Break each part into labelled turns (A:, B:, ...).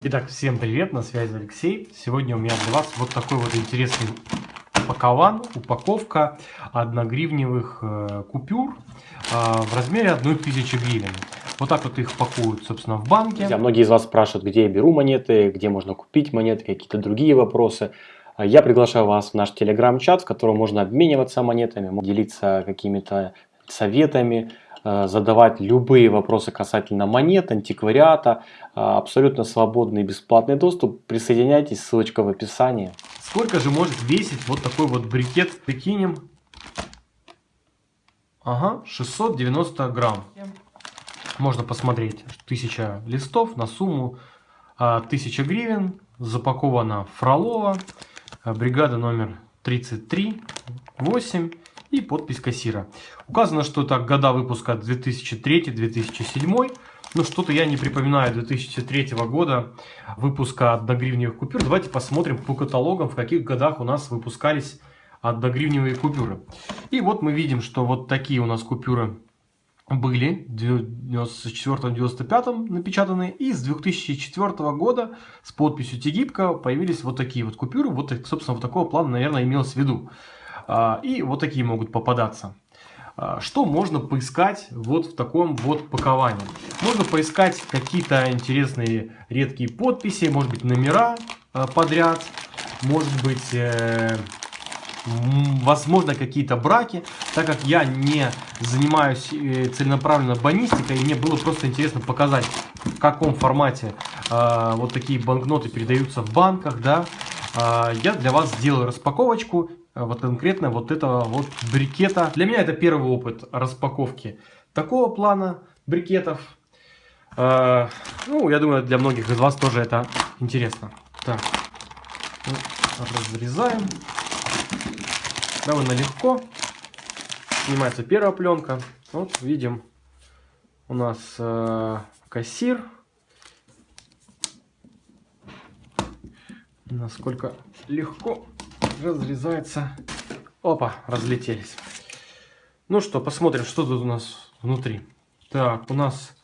A: Итак, всем привет, на связи Алексей. Сегодня у меня для вас вот такой вот интересный упакован, упаковка одногривневых э, купюр э, в размере 1000 гривен. Вот так вот их пакуют, собственно, в банке.
B: Друзья, многие из вас спрашивают, где я беру монеты, где можно купить монеты, какие-то другие вопросы. Я приглашаю вас в наш телеграм-чат, в котором можно обмениваться монетами, делиться какими-то советами, Э, задавать любые вопросы касательно монет, антиквариата. Э, абсолютно свободный и бесплатный доступ. Присоединяйтесь, ссылочка в описании.
A: Сколько же может весить вот такой вот брикет? Прикинем. Ага, 690 грамм. Можно посмотреть. 1000 листов на сумму 1000 а, гривен. Запакована Фролова. Бригада номер 33. 8 и подпись кассира. Указано, что так года выпуска 2003-2007. Но что-то я не припоминаю 2003 года выпуска одногривневых купюр. Давайте посмотрим по каталогам, в каких годах у нас выпускались одногривневые купюры. И вот мы видим, что вот такие у нас купюры были в 94-95 напечатаны. И с 2004 года с подписью Тегибко появились вот такие вот купюры. Вот, собственно, вот такого плана, наверное, имелось в виду. А, и вот такие могут попадаться. А, что можно поискать вот в таком вот паковании? Можно поискать какие-то интересные редкие подписи, может быть номера а, подряд, может быть э, возможно какие-то браки, так как я не занимаюсь э, целенаправленно банистикой, и мне было просто интересно показать, в каком формате вот такие банкноты передаются в банках, да, я для вас сделаю распаковочку вот конкретно вот этого вот брикета. Для меня это первый опыт распаковки такого плана брикетов. Э, ну, я думаю, для многих из вас тоже это интересно. Так, ну, разрезаем. Довольно легко. Снимается первая пленка. Вот видим, у нас э, кассир. Насколько легко разрезается. Опа, разлетелись. Ну что, посмотрим, что тут у нас внутри. Так, у нас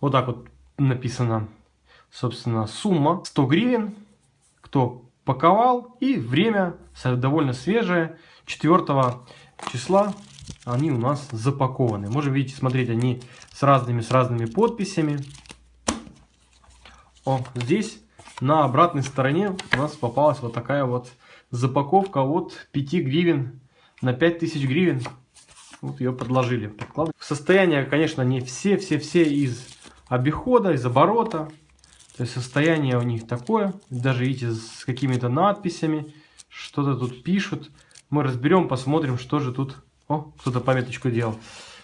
A: вот так вот написано, собственно, сумма 100 гривен. Кто паковал. И время довольно свежее. 4 числа они у нас запакованы. Можем, видите, смотреть, они с разными, с разными подписями. О, здесь на обратной стороне у нас попалась вот такая вот запаковка от 5 гривен на 5000 гривен. Вот ее подложили. Состояние, конечно, не все-все-все из обихода, из оборота. То есть состояние у них такое. Даже видите, с какими-то надписями. Что-то тут пишут. Мы разберем, посмотрим, что же тут... О, кто-то пометочку делал.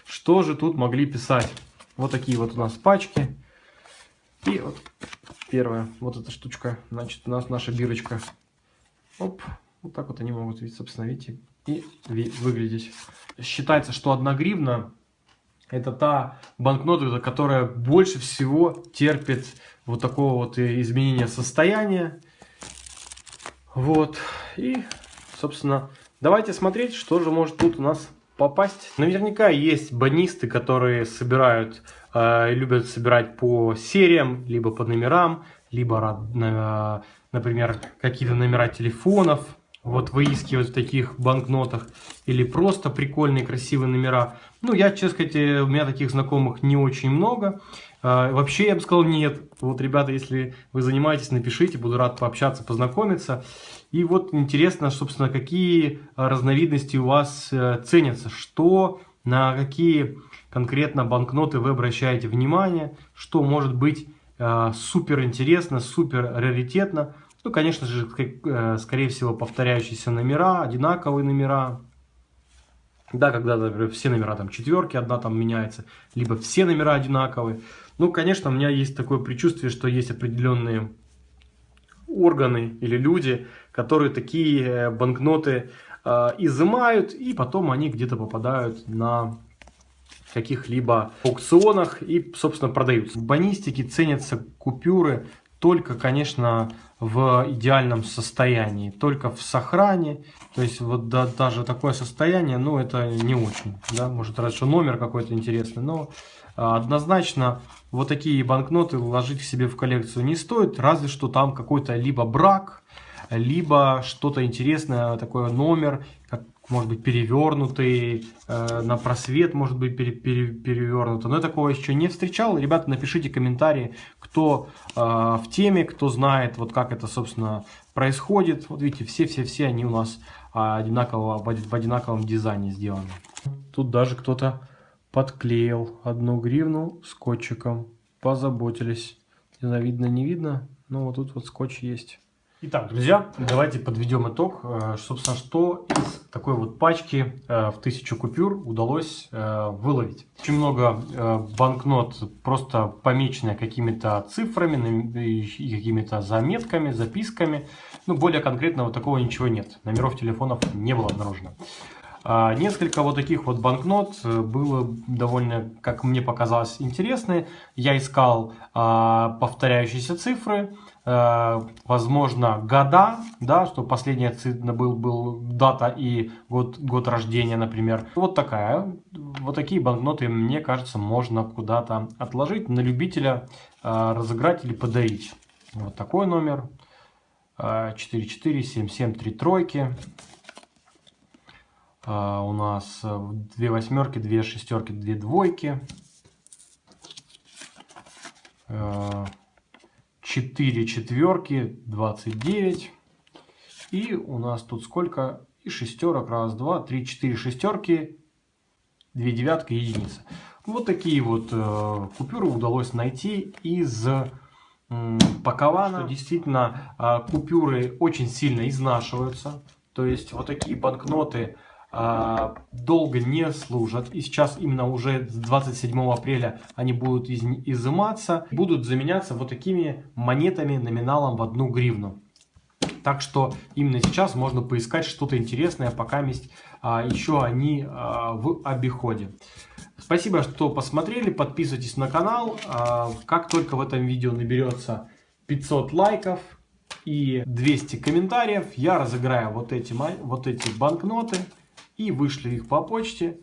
A: Что же тут могли писать. Вот такие вот у нас пачки. И вот первая, вот эта штучка, значит, у нас наша бирочка Оп, вот так вот они могут, собственно, видите, и выглядеть. Считается, что 1 гривна это та банкнота, которая больше всего терпит вот такого вот изменения состояния. Вот. И, собственно, давайте смотреть, что же может тут у нас попасть. Наверняка есть банисты, которые собирают, э, любят собирать по сериям, либо по номерам, либо, э, например, какие-то номера телефонов, вот выискивать в таких банкнотах, или просто прикольные красивые номера. Ну, я, честно сказать, э, у меня таких знакомых не очень много. А, вообще, я бы сказал, нет. Вот, ребята, если вы занимаетесь, напишите, буду рад пообщаться, познакомиться. И вот интересно, собственно, какие разновидности у вас э, ценятся, что, на какие конкретно банкноты вы обращаете внимание, что может быть э, супер интересно, супер раритетно. Ну, конечно же, э, скорее всего, повторяющиеся номера, одинаковые номера. Да, когда, например, все номера там четверки, одна там меняется, либо все номера одинаковые. Ну, конечно, у меня есть такое предчувствие, что есть определенные органы или люди, которые такие э, банкноты изымают, и потом они где-то попадают на каких-либо аукционах и, собственно, продаются. В банистике ценятся купюры только, конечно, в идеальном состоянии, только в сохране. То есть вот да, даже такое состояние, ну это не очень, да, может что номер какой-то интересный, но а, однозначно вот такие банкноты ложить к себе в коллекцию не стоит, разве что там какой-то либо брак, либо что-то интересное, такой номер, как может быть перевернутый, э, на просвет может быть пере, пере, перевернутый. Но я такого еще не встречал. Ребята, напишите комментарии, кто э, в теме, кто знает, вот как это, собственно, происходит. Вот видите, все-все-все они у нас одинаково, в одинаковом дизайне сделаны. Тут даже кто-то подклеил одну гривну скотчиком. Позаботились. Не знаю, видно, не видно, но вот тут вот скотч есть. Итак, друзья, давайте подведем итог. Э, собственно, что из такой вот пачки э, в тысячу купюр удалось э, выловить. Очень много банкнот просто помеченные какими-то цифрами какими-то заметками, записками. Ну, более конкретно вот такого ничего нет. Номеров телефонов не было обнаружено. А, несколько вот таких вот банкнот было довольно, как мне показалось, интересные. Я искал а, повторяющиеся цифры, возможно, года, да, что последняя был, был дата и год, год рождения, например. Вот такая, вот такие банкноты, мне кажется, можно куда-то отложить, на любителя э, разыграть или подарить. Вот такой номер. 4477 тройки. Uh, у нас две восьмерки, две шестерки, две двойки. Uh, 4 четверки, 29. И у нас тут сколько? И шестерок. Раз, два, три, четыре шестерки, две девятки и единица. Вот такие вот э, купюры удалось найти из э, пакована. Что действительно э, купюры очень сильно изнашиваются. То есть вот такие банкноты долго не служат. И сейчас именно уже с 27 апреля они будут из, изыматься. Будут заменяться вот такими монетами номиналом в одну гривну. Так что именно сейчас можно поискать что-то интересное, пока есть, а, еще они а, в обиходе. Спасибо, что посмотрели. Подписывайтесь на канал. А, как только в этом видео наберется 500 лайков и 200 комментариев, я разыграю вот эти, вот эти банкноты и вышли их по почте.